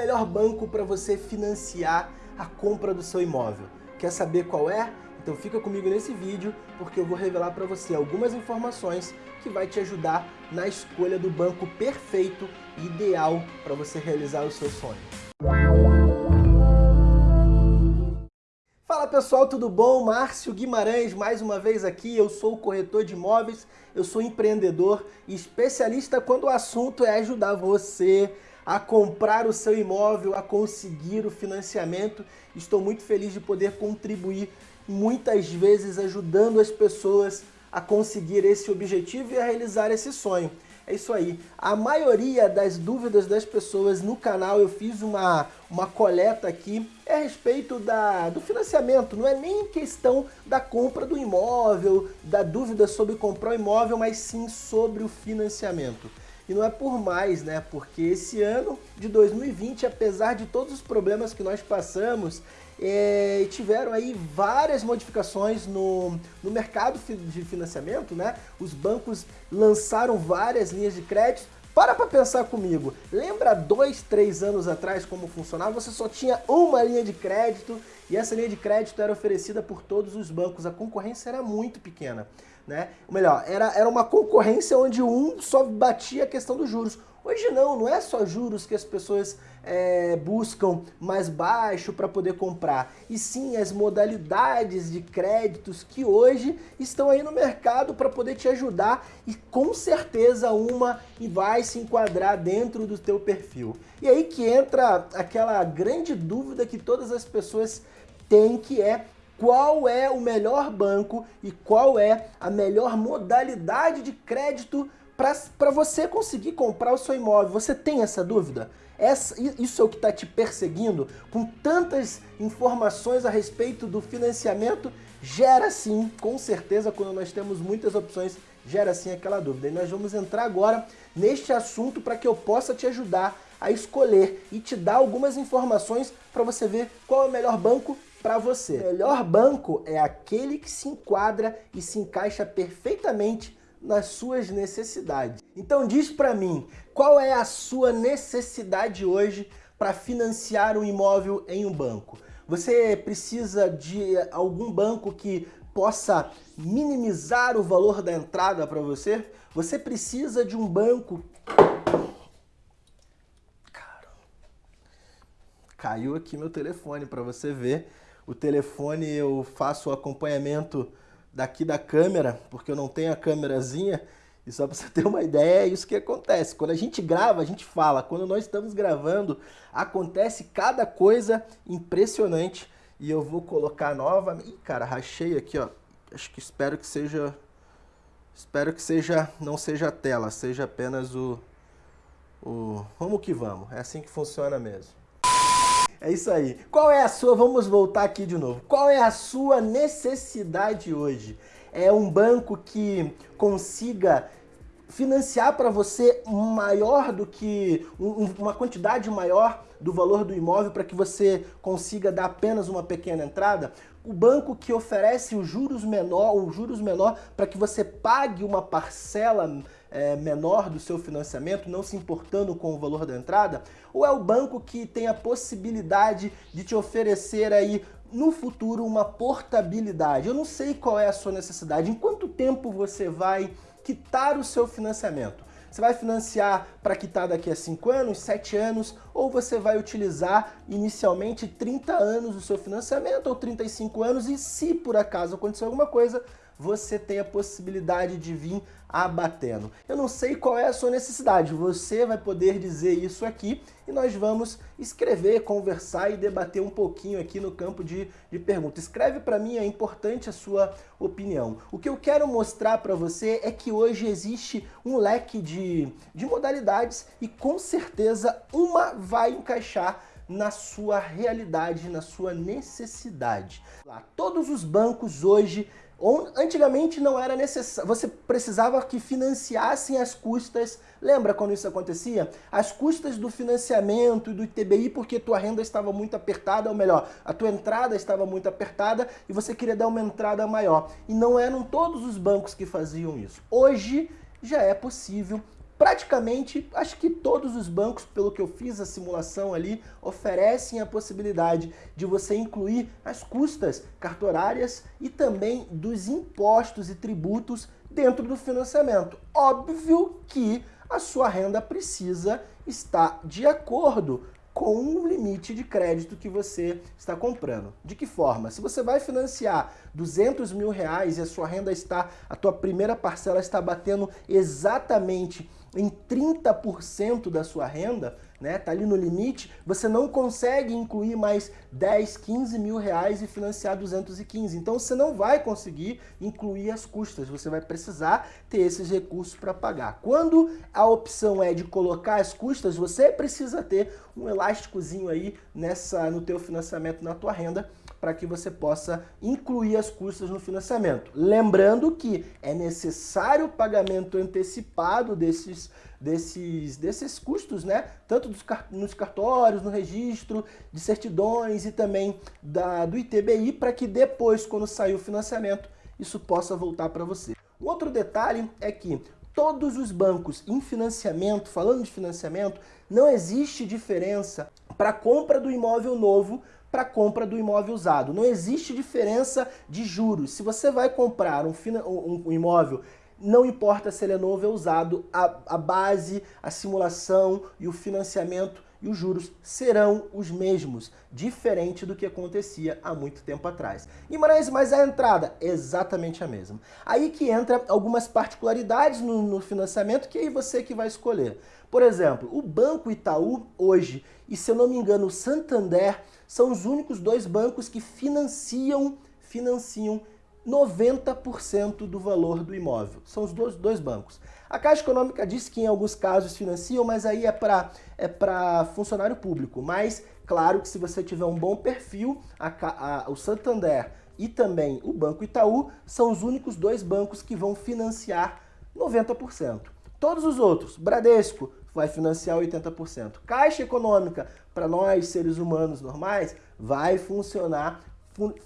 melhor banco para você financiar a compra do seu imóvel? Quer saber qual é? Então fica comigo nesse vídeo porque eu vou revelar para você algumas informações que vai te ajudar na escolha do banco perfeito e ideal para você realizar o seu sonho. Fala pessoal, tudo bom? Márcio Guimarães mais uma vez aqui, eu sou corretor de imóveis, eu sou empreendedor e especialista quando o assunto é ajudar você a comprar o seu imóvel, a conseguir o financiamento. Estou muito feliz de poder contribuir muitas vezes ajudando as pessoas a conseguir esse objetivo e a realizar esse sonho. É isso aí. A maioria das dúvidas das pessoas no canal, eu fiz uma, uma coleta aqui, é a respeito da, do financiamento. Não é nem questão da compra do imóvel, da dúvida sobre comprar o imóvel, mas sim sobre o financiamento. E não é por mais, né? Porque esse ano de 2020, apesar de todos os problemas que nós passamos, é, tiveram aí várias modificações no, no mercado de financiamento, né? Os bancos lançaram várias linhas de crédito. Para para pensar comigo, lembra dois, três anos atrás como funcionava? Você só tinha uma linha de crédito e essa linha de crédito era oferecida por todos os bancos, a concorrência era muito pequena. Né? Ou melhor, era, era uma concorrência onde um só batia a questão dos juros. Hoje não, não é só juros que as pessoas é, buscam mais baixo para poder comprar, e sim as modalidades de créditos que hoje estão aí no mercado para poder te ajudar e com certeza uma vai se enquadrar dentro do teu perfil. E aí que entra aquela grande dúvida que todas as pessoas têm que é qual é o melhor banco e qual é a melhor modalidade de crédito para você conseguir comprar o seu imóvel. Você tem essa dúvida? Essa, isso é o que está te perseguindo? Com tantas informações a respeito do financiamento, gera sim, com certeza, quando nós temos muitas opções, gera sim aquela dúvida. E nós vamos entrar agora neste assunto para que eu possa te ajudar a escolher e te dar algumas informações para você ver qual é o melhor banco para você. O melhor banco é aquele que se enquadra e se encaixa perfeitamente nas suas necessidades. Então diz para mim, qual é a sua necessidade hoje para financiar um imóvel em um banco? Você precisa de algum banco que possa minimizar o valor da entrada para você? Você precisa de um banco... Caiu aqui meu telefone para você ver. O telefone eu faço o acompanhamento daqui da câmera, porque eu não tenho a câmerazinha, e só para você ter uma ideia, é isso que acontece. Quando a gente grava, a gente fala. Quando nós estamos gravando, acontece cada coisa impressionante. E eu vou colocar nova... Ih, cara, rachei aqui, ó. Acho que espero que seja... Espero que seja, não seja a tela, seja apenas o... o... Vamos que vamos, é assim que funciona mesmo. É isso aí. Qual é a sua, vamos voltar aqui de novo, qual é a sua necessidade hoje? É um banco que consiga financiar para você maior do que uma quantidade maior do valor do imóvel para que você consiga dar apenas uma pequena entrada, o banco que oferece os juros menor, os juros menor para que você pague uma parcela é, menor do seu financiamento, não se importando com o valor da entrada, ou é o banco que tem a possibilidade de te oferecer aí no futuro uma portabilidade. Eu não sei qual é a sua necessidade, em quanto tempo você vai quitar o seu financiamento. Você vai financiar para quitar daqui a 5 anos, 7 anos, ou você vai utilizar inicialmente 30 anos do seu financiamento ou 35 anos e se por acaso acontecer alguma coisa, você tem a possibilidade de vir abatendo. Eu não sei qual é a sua necessidade, você vai poder dizer isso aqui e nós vamos escrever, conversar e debater um pouquinho aqui no campo de, de perguntas. Escreve para mim, é importante a sua opinião. O que eu quero mostrar para você é que hoje existe um leque de, de modalidades e com certeza uma vai encaixar na sua realidade, na sua necessidade. Lá, todos os bancos hoje Antigamente não era necessário, você precisava que financiassem as custas, lembra quando isso acontecia? As custas do financiamento e do ITBI porque tua renda estava muito apertada, ou melhor, a tua entrada estava muito apertada e você queria dar uma entrada maior. E não eram todos os bancos que faziam isso. Hoje já é possível praticamente, acho que todos os bancos, pelo que eu fiz a simulação ali, oferecem a possibilidade de você incluir as custas cartorárias e também dos impostos e tributos dentro do financiamento. Óbvio que a sua renda precisa estar de acordo com o limite de crédito que você está comprando. De que forma? Se você vai financiar 200 mil reais e a sua renda está, a tua primeira parcela está batendo exatamente em 30% da sua renda, né, tá ali no limite, você não consegue incluir mais 10, 15 mil reais e financiar 215. Então você não vai conseguir incluir as custas, você vai precisar ter esses recursos para pagar. Quando a opção é de colocar as custas, você precisa ter um elásticozinho aí nessa, no teu financiamento, na tua renda, para que você possa incluir as custas no financiamento. Lembrando que é necessário o pagamento antecipado desses, desses, desses custos, né? tanto dos, nos cartórios, no registro de certidões e também da, do ITBI, para que depois, quando sair o financiamento, isso possa voltar para você. Outro detalhe é que todos os bancos em financiamento, falando de financiamento, não existe diferença para compra do imóvel novo para compra do imóvel usado. Não existe diferença de juros. Se você vai comprar um, um, imóvel não importa se ele é novo ou usado, a, a, base, a simulação e o financiamento e os juros serão os mesmos, diferente do que acontecia há muito tempo atrás. Guimarães, mas a entrada? Exatamente a mesma. Aí que entra algumas particularidades no, no financiamento que aí você que vai escolher. Por exemplo, o Banco Itaú hoje, e se eu não me engano o Santander, são os únicos dois bancos que financiam, financiam 90% do valor do imóvel. São os dois, dois bancos. A Caixa Econômica diz que em alguns casos financiam, mas aí é para é funcionário público. Mas, claro que se você tiver um bom perfil, a, a, o Santander e também o Banco Itaú são os únicos dois bancos que vão financiar 90%. Todos os outros, Bradesco, vai financiar 80%. Caixa Econômica, para nós seres humanos normais, vai funcionar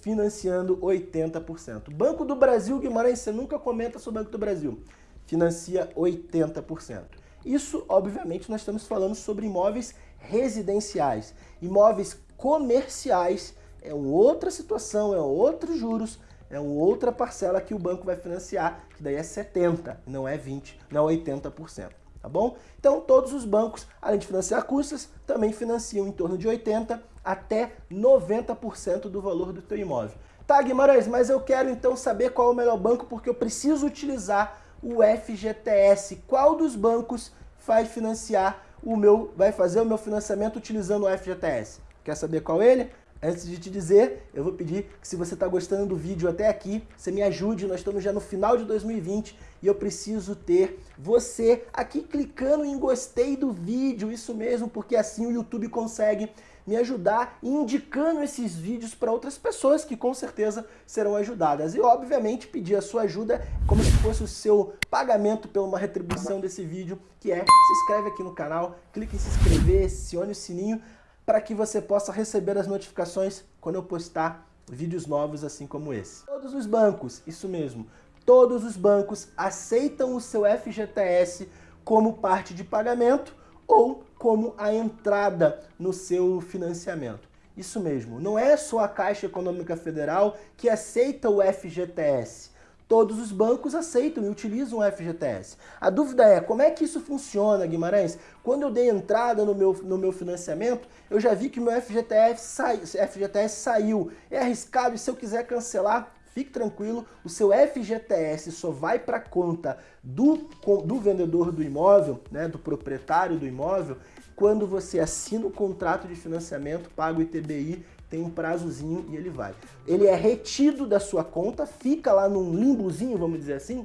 financiando 80%. Banco do Brasil, Guimarães, você nunca comenta sobre o Banco do Brasil. Financia 80%. Isso, obviamente, nós estamos falando sobre imóveis residenciais. Imóveis comerciais é outra situação, é outros juros, é outra parcela que o banco vai financiar, que daí é 70%, não é 20%, não é 80% tá bom? Então todos os bancos, além de financiar custas, também financiam em torno de 80% até 90% do valor do teu imóvel. Tá, Guimarães, mas eu quero então saber qual é o melhor banco porque eu preciso utilizar o FGTS. Qual dos bancos vai financiar o meu, vai fazer o meu financiamento utilizando o FGTS? Quer saber qual ele? Antes de te dizer, eu vou pedir que se você está gostando do vídeo até aqui, você me ajude, nós estamos já no final de 2020 e eu preciso ter você aqui clicando em gostei do vídeo, isso mesmo, porque assim o YouTube consegue me ajudar indicando esses vídeos para outras pessoas que com certeza serão ajudadas. E obviamente pedir a sua ajuda como se fosse o seu pagamento pela uma retribuição desse vídeo, que é se inscreve aqui no canal, clique em se inscrever, acione o sininho, para que você possa receber as notificações quando eu postar vídeos novos assim como esse. Todos os bancos, isso mesmo, todos os bancos aceitam o seu FGTS como parte de pagamento ou como a entrada no seu financiamento. Isso mesmo, não é só a Caixa Econômica Federal que aceita o FGTS todos os bancos aceitam e utilizam o FGTS. A dúvida é, como é que isso funciona, Guimarães? Quando eu dei entrada no meu, no meu financiamento, eu já vi que meu FGTS, sai, FGTS saiu. É arriscado e se eu quiser cancelar, fique tranquilo, o seu FGTS só vai para a conta do, do vendedor do imóvel, né, do proprietário do imóvel, quando você assina o contrato de financiamento, paga o ITBI tem um prazozinho e ele vai. Ele é retido da sua conta, fica lá num limbozinho, vamos dizer assim,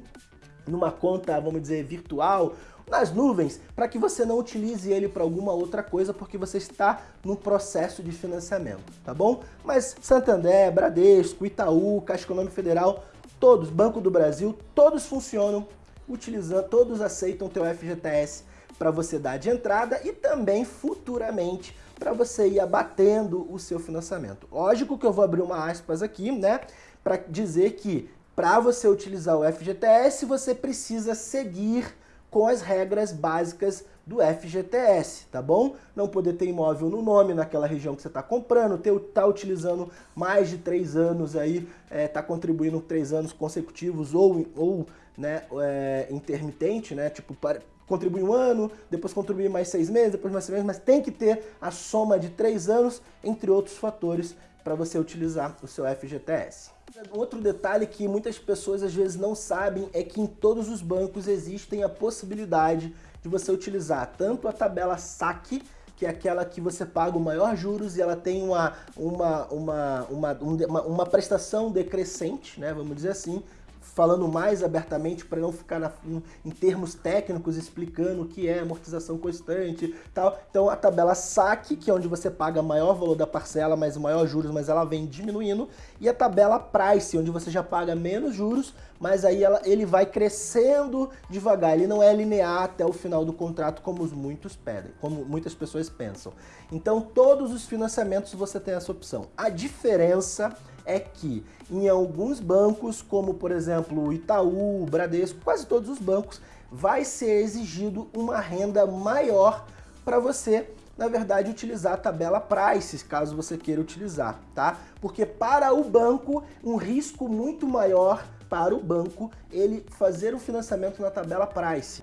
numa conta, vamos dizer, virtual, nas nuvens, para que você não utilize ele para alguma outra coisa, porque você está no processo de financiamento, tá bom? Mas Santander, Bradesco, Itaú, Caixa Econômica Federal, todos, Banco do Brasil, todos funcionam utilizando, todos aceitam teu FGTS para você dar de entrada e também futuramente para você ir abatendo o seu financiamento. Lógico que eu vou abrir uma aspas aqui, né, para dizer que para você utilizar o FGTS, você precisa seguir com as regras básicas do FGTS, tá bom? Não poder ter imóvel no nome naquela região que você está comprando, ter, tá utilizando mais de três anos aí, é, tá contribuindo três anos consecutivos ou, ou né, é, intermitente, né? Tipo, contribui um ano, depois contribui mais seis meses, depois mais seis meses, mas tem que ter a soma de três anos, entre outros fatores, para você utilizar o seu FGTS. Outro detalhe que muitas pessoas às vezes não sabem é que em todos os bancos existem a possibilidade de você utilizar tanto a tabela saque, que é aquela que você paga o maior juros e ela tem uma, uma, uma, uma, uma, uma prestação decrescente, né, vamos dizer assim, falando mais abertamente para não ficar na, em termos técnicos explicando o que é amortização constante tal. Então a tabela saque, que é onde você paga maior valor da parcela, mas maior juros, mas ela vem diminuindo, e a tabela price, onde você já paga menos juros, mas aí ela, ele vai crescendo devagar, ele não é linear até o final do contrato como muitos pedem, como muitas pessoas pensam. Então todos os financiamentos você tem essa opção. A diferença é que em alguns bancos, como por exemplo Itaú, Bradesco, quase todos os bancos, vai ser exigido uma renda maior para você, na verdade, utilizar a tabela Prices, caso você queira utilizar, tá? Porque para o banco, um risco muito maior para o banco ele fazer o financiamento na tabela Price,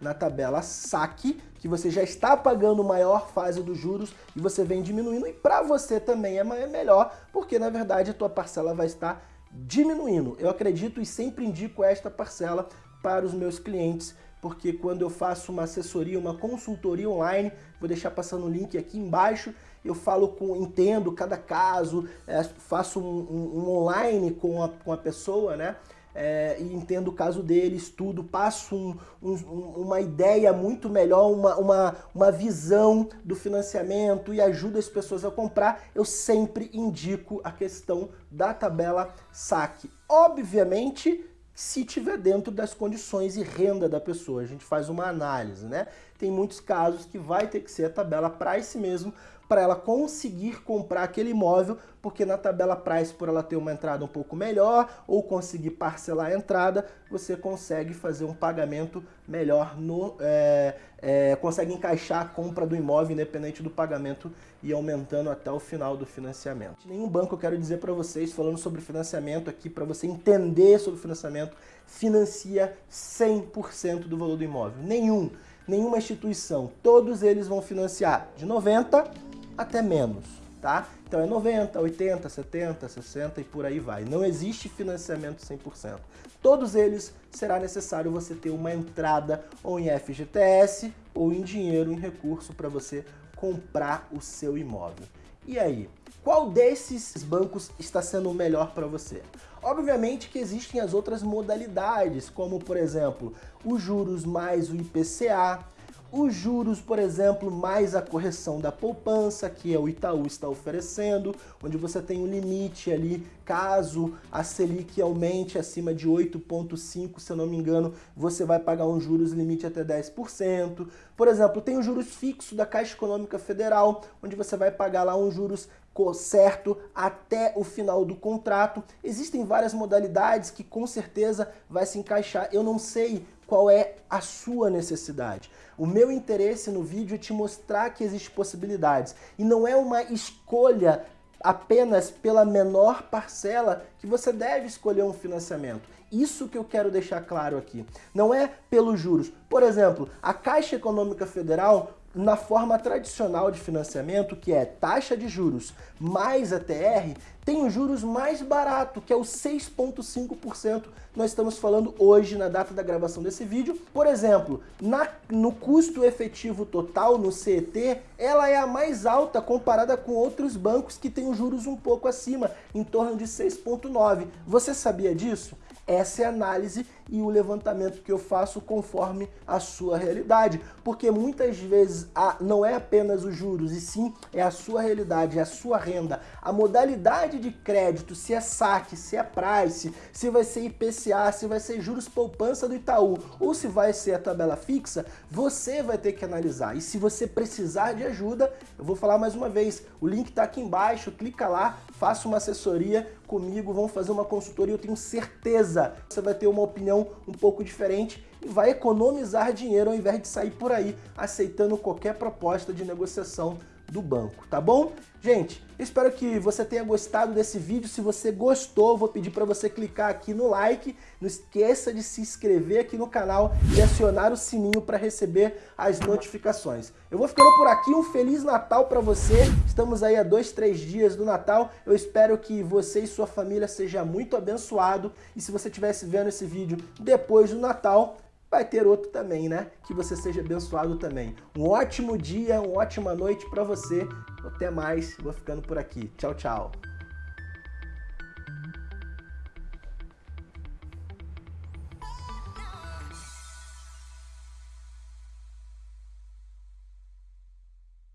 na tabela Saque, que você já está pagando maior fase dos juros e você vem diminuindo, e para você também é melhor, porque na verdade a tua parcela vai estar diminuindo. Eu acredito e sempre indico esta parcela para os meus clientes, porque quando eu faço uma assessoria, uma consultoria online, vou deixar passando o link aqui embaixo, eu falo com, entendo cada caso, é, faço um, um, um, online com a, com a pessoa, né? É, e entendo o caso dele, estudo, passo um, um, uma ideia muito melhor, uma, uma, uma visão do financiamento e ajudo as pessoas a comprar, eu sempre indico a questão da tabela saque. Obviamente, se tiver dentro das condições e renda da pessoa. A gente faz uma análise, né? Tem muitos casos que vai ter que ser a tabela price mesmo para ela conseguir comprar aquele imóvel, porque na tabela price, por ela ter uma entrada um pouco melhor ou conseguir parcelar a entrada, você consegue fazer um pagamento melhor, no, é, é, consegue encaixar a compra do imóvel independente do pagamento e aumentando até o final do financiamento. Nenhum banco eu quero dizer para vocês, falando sobre financiamento aqui, para você entender sobre financiamento, financia 100% do valor do imóvel. Nenhum, nenhuma instituição. Todos eles vão financiar de 90% até menos, tá? Então é 90, 80, 70, 60 e por aí vai. Não existe financiamento 100%. Todos eles será necessário você ter uma entrada ou em FGTS ou em dinheiro, em recurso para você comprar o seu imóvel. E aí, qual desses bancos está sendo o melhor para você? Obviamente que existem as outras modalidades, como por exemplo, os juros mais o IPCA, os juros, por exemplo, mais a correção da poupança, que é o Itaú está oferecendo, onde você tem um limite ali, caso a Selic aumente acima de 8,5, se eu não me engano, você vai pagar um juros limite até 10%. Por exemplo, tem o juros fixo da Caixa Econômica Federal, onde você vai pagar lá um juros certo até o final do contrato. Existem várias modalidades que com certeza vai se encaixar. Eu não sei qual é a sua necessidade. O meu interesse no vídeo é te mostrar que existem possibilidades e não é uma escolha apenas pela menor parcela que você deve escolher um financiamento. Isso que eu quero deixar claro aqui. Não é pelos juros. Por exemplo, a Caixa Econômica Federal na forma tradicional de financiamento, que é taxa de juros mais ATR, tem o juros mais barato, que é o 6,5%. Nós estamos falando hoje, na data da gravação desse vídeo. Por exemplo, na, no custo efetivo total, no CET, ela é a mais alta comparada com outros bancos que têm os juros um pouco acima, em torno de 6,9%. Você sabia disso? Essa é a análise e o levantamento que eu faço conforme a sua realidade. Porque muitas vezes a, não é apenas os juros, e sim é a sua realidade, é a sua renda. A modalidade de crédito, se é saque, se é price, se vai ser IPCA, se vai ser juros poupança do Itaú, ou se vai ser a tabela fixa, você vai ter que analisar. E se você precisar de ajuda, eu vou falar mais uma vez, o link está aqui embaixo, clica lá, faça uma assessoria comigo, vamos fazer uma consultoria, eu tenho certeza você vai ter uma opinião um pouco diferente e vai economizar dinheiro ao invés de sair por aí aceitando qualquer proposta de negociação do banco, tá bom? Gente, espero que você tenha gostado desse vídeo. Se você gostou, vou pedir para você clicar aqui no like. Não esqueça de se inscrever aqui no canal e acionar o sininho para receber as notificações. Eu vou ficando por aqui. Um Feliz Natal para você. Estamos aí a dois, três dias do Natal. Eu espero que você e sua família seja muito abençoado. E se você estivesse vendo esse vídeo depois do Natal, vai ter outro também, né? Que você seja abençoado também. Um ótimo dia, uma ótima noite para você. Até mais, vou ficando por aqui. Tchau, tchau.